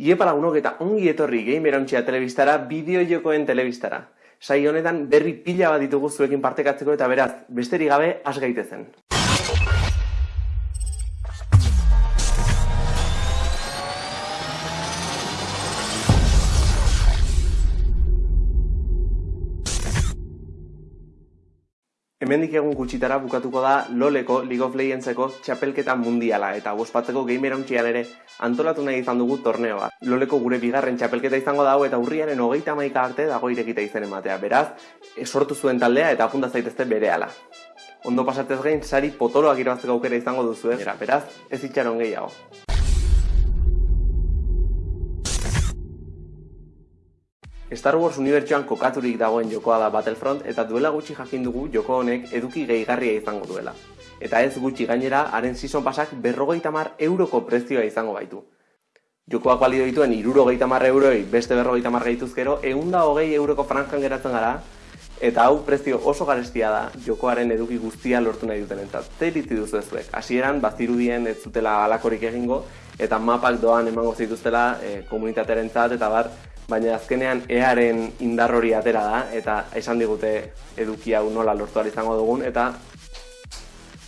Iepa lagunok eta ongi etorri gamerauntxea telebistara, bideo-jokoen telebistara. Sai honetan berri pila bat ditugu zuekin partekatzeko eta beraz, besterik gabe, has gaitezen. Hemendik egun gutxitara bukatuko da LoLeko League of Legendseko txapelketa mundiala eta bospatzeko gamer ere antolatu nahi izan dugu torneoa. LoLeko gure bigarren txapelketa izango dago eta urriaren hogeita maika arte dago irekita izen ematea. Beraz, esortu zuen taldea eta apunta zaitezte bere ala. Ondo pasatez gain, sari potoloak irabazteko aukera izango duzu, eh? beraz, ez itxaron gehiago. Star Wars unibertsuan kokaturik dagoen jokoa da Battlefront eta duela gutxi jakin dugu joko honek eduki gehigarria izango duela. Eta ez gutxi gainera, haren season pasak berrogeita mar euroko prezioa izango baitu. Jokoak balio dituen irurogeita mar euroi beste berrogeita mar gehituzkero, eunda hogei euroko franjan geratzen gara, eta hau prezio oso garestia da jokoaren eduki guztia lortu nahi duten entzat. Zeritzi duzu ezuek, hasieran bazirudien ez zutela alakorik egingo, eta mapak doan emango zituztela e, komunitatearen eta bar, baina azkenean earen indar hori atera da, eta esan digute eduki hau nola lortu izango dugun, eta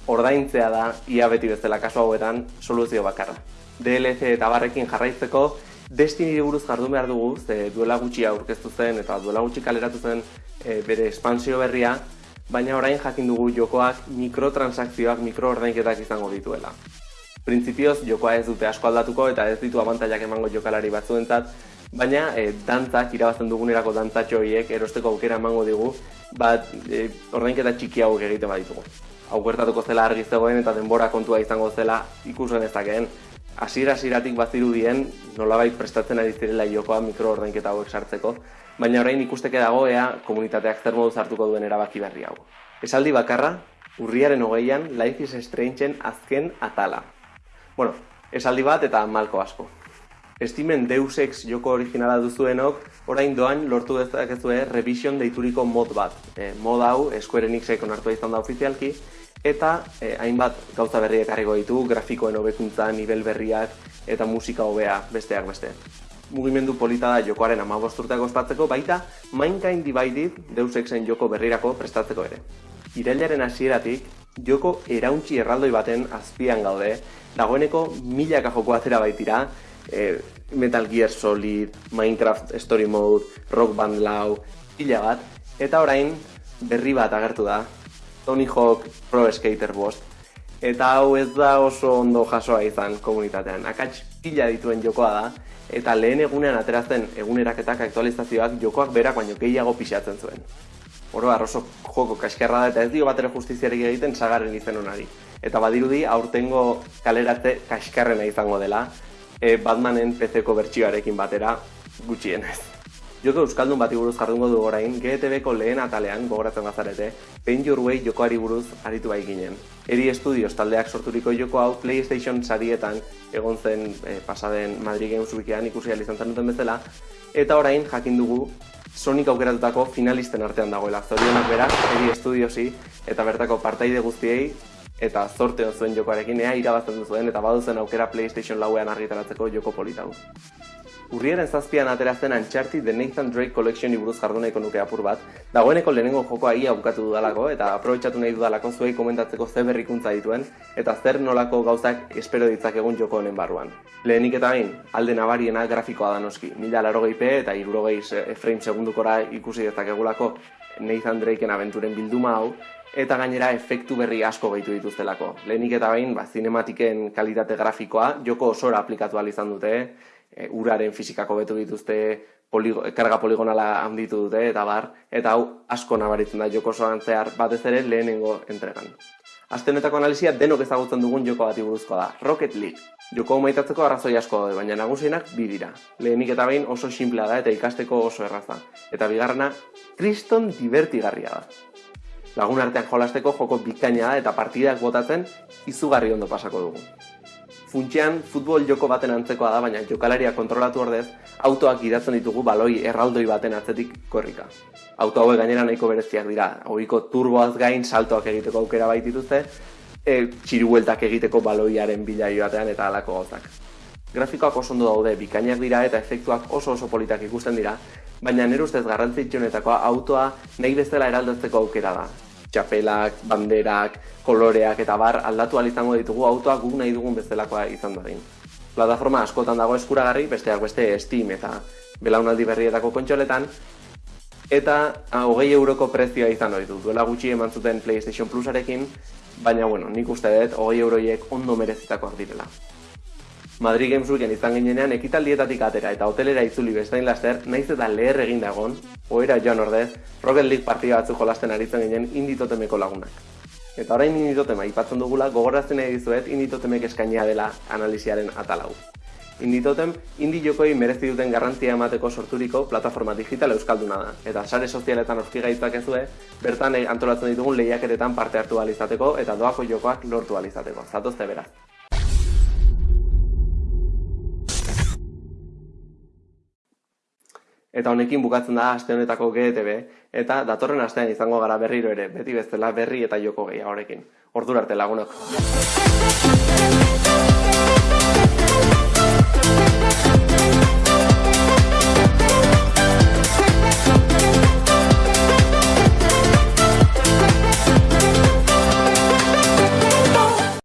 ordaintzea da ia beti bezala kasu hauetan soluzio bakarra. DLC eta barrekin jarraitzeko Destiny buruz jardun behar dugu, ze duela gutxi aurkeztu zen eta duela gutxi kaleratu zen e, bere espansio berria, baina orain jakin dugu jokoak mikrotransakzioak mikroordainketak izango dituela. Printzipioz, jokoa ez dute asko aldatuko eta ez ditu abantaiak emango jokalari batzuentzat, baina e, dantzak, irabazten dugunerako dantzatxo horiek erosteko aukera emango digu, bat e, ordainketa txiki hauek egiten baditugu. Hau gertatuko zela argi zegoen eta denbora kontua izango zela ikusen ezakeen. Hasiera hasieratik bazirudien nolabait prestatzen ari zirela jokoa mikro ordainketa hauek sartzeko, baina orain ikusteke dago ea komunitateak zer modu hartuko duen erabaki berri hau. Esaldi bakarra, urriaren hogeian Life is Strangeen azken atala. Bueno, esaldi bat eta malko asko. Estimen Deus Ex joko originala duzuenok, orain doan lortu dezakezue revision deituriko mod bat. E, mod hau Square Enixek onartu izan da ofizialki, eta e, hainbat gauza berriak harriko ditu, grafikoen hobekuntza, nivel berriak eta musika hobea besteak beste. Mugimendu polita da jokoaren amabosturteak ospatzeko, baita Mankind Divided Deus Exen joko berrirako prestatzeko ere. Irailaren hasieratik, joko erauntzi erraldoi baten azpian gaude, dagoeneko milaka joko atera baitira, e, Metal Gear Solid, Minecraft Story Mode, Rock Band Lau, pila bat, eta orain berri bat agertu da, Tony Hawk Pro Skater Bost, eta hau ez da oso ondo jasoa izan komunitatean. Akats pila dituen jokoa da, eta lehen egunean aterazten eguneraketak aktualizazioak jokoak berak baino gehiago pixatzen zuen. Oro oso joko kaskerra da eta ez dio batera justiziarik egiten sagaren izen honari. Eta badirudi aurtengo kaleratze kaskarrena izango dela, e, Batmanen PC-ko bertsioarekin batera gutxienez. Joko Euskaldun bati buruz jardungo du orain, GTV-ko lehen atalean gogoratzen bazarete, Paint Your Way jokoari buruz aritu bai ginen. Eri Studios taldeak sorturiko joko hau PlayStation sarietan egon zen e, pasaden Madrid Games Wikian ikusi izan zen duten bezala, eta orain jakin dugu Sonic aukeratutako finalisten artean dagoela. Zorionak berak, Eri Studiosi eta bertako partaide guztiei eta zorte zuen jokoarekin ea irabazten duzuen eta baduzen aukera PlayStation lauean argitaratzeko joko politago. Urriaren zazpian aterazten antxarti The Nathan Drake Collection buruz jardunaiko nuke apur bat, dagoeneko lehenengo jokoa ia bukatu dudalako eta aprobetsatu nahi dudalako zuei komentatzeko ze berrikuntza dituen eta zer nolako gauzak espero ditzak egun joko honen barruan. Lehenik eta bain, alde nabariena grafikoa da noski, mila laro p eta irurogei frame segundukora ikusi dezakegulako Nathan Drakeen abenturen bilduma hau, eta gainera efektu berri asko gehitu dituztelako. Lehenik eta bain, ba, zinematiken kalitate grafikoa, joko osora aplikatu izan dute, e, uraren fizikako betu dituzte, poligo, karga poligonala handitu dute, eta bar, eta hau asko nabaritzen da joko osoan zehar batez ere lehenengo entregan. Astenetako analizia denok ezagutzen dugun joko bati buruzkoa da, Rocket League. Joko maitatzeko arrazoi asko daude, baina nagusienak bi dira. Lehenik eta bain oso simplea da eta ikasteko oso erraza. Eta bigarrena, kriston divertigarria da lagun artean jolasteko joko bikaina da eta partidak botatzen izugarri ondo pasako dugu. Funtxean, futbol joko baten antzekoa da, baina jokalaria kontrolatu ordez, autoak gidatzen ditugu baloi erraldoi baten atzetik korrika. Auto hauek gainera nahiko bereziak dira, ohiko turboaz gain saltoak egiteko aukera baitituzte, e, txirueltak egiteko baloiaren bila joatean eta alako gauzak. Grafikoak oso ondo daude, bikainak dira eta efektuak oso oso politak ikusten dira, baina nire ustez garrantzitsunetakoa autoa nahi bezala eraldatzeko aukera da. Txapelak, banderak, koloreak eta bar aldatu izango ditugu autoa guk nahi dugun bezalakoa izan dadin. Plataforma askotan dago eskuragarri, besteak beste Steam eta belaunaldi berrietako kontxoletan, eta hogei euroko prezioa izan hori du. Duela gutxi eman zuten PlayStation Plusarekin, baina bueno, nik uste dut hogei euroiek ondo merezitakoak direla. Madrid Games Weekend izan ginenean ekitaldietatik atera eta hotelera itzuli bestain laster, naiz eta leher egin dagon, oera joan ordez, Rocket League partida batzuk jolasten aritzen ginen inditotemeko lagunak. Eta orain inditotema ipatzen dugula, gogorazten nahi dizuet inditotemek eskainia dela analiziaren atalau. Inditotem, indi jokoi merezi duten garrantzia emateko sorturiko plataforma digital euskalduna da. Eta sare sozialetan orki gaitzak ezue, bertan antolatzen ditugun lehiaketetan parte hartu alizateko eta doako jokoak lortu alizateko. Zatozte beraz. Eta honekin bukatzen da aste honetako GTB eta datorren astean izango gara berriro ere, beti bezala berri eta joko gehiagorekin. Ordura arte lagunok.